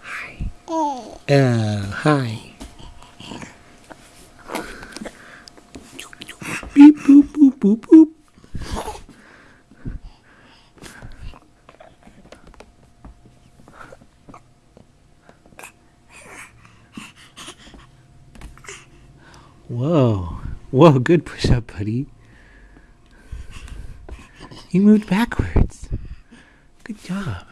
Hi. Oh, uh, hi. Beep, boop, boop, boop, boop. Whoa. Whoa, good push up, buddy. You moved backwards. Good job.